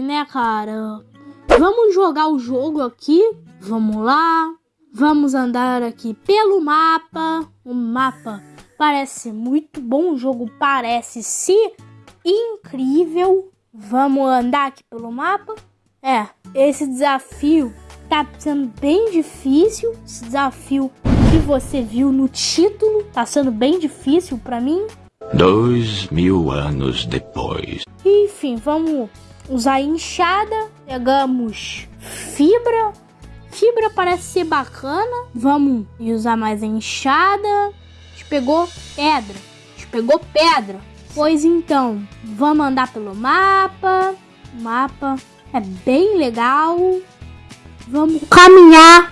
né, cara? Vamos jogar o jogo aqui. Vamos lá. Vamos andar aqui pelo mapa. O mapa parece muito bom. O jogo parece se incrível. Vamos andar aqui pelo mapa. É, esse desafio tá sendo bem difícil. Esse desafio que você viu no título tá sendo bem difícil para mim. Dois mil anos depois. Enfim, vamos usar enxada. Pegamos fibra. Fibra parece ser bacana. Vamos usar mais enxada. A gente pegou pedra. A gente pegou pedra. Pois então, vamos andar pelo mapa. O mapa é bem legal. Vamos caminhar